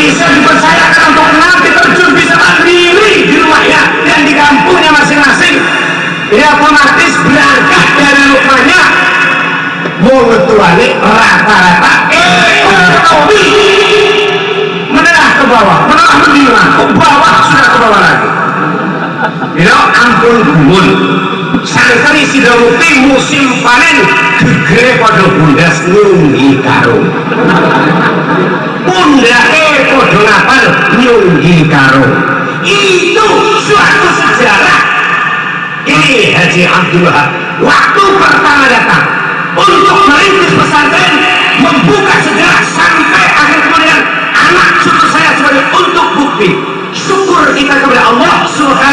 bisa dipercayakan untuk nanti terjun bisa mandiri di rumahnya dan di kampungnya masing-masing. Ya otomatis berangkat dari rumahnya mau ngetuane rata-rata. Ekonomi menengah ke bawah. Menengah menengah ke bawah. Sudah ke bawah lagi? Ya ampun gumun. Sekali sudah bukti musim panen gegere pada bundas nyunggi karung karo. Itu suatu sejarah. Ini Haji Abdullah waktu pertama datang untuk merintis pesantren membuka sejarah sampai akhir kemudian anak cucu saya sebagai untuk bukti. Syukur kita kepada Allah subhanahu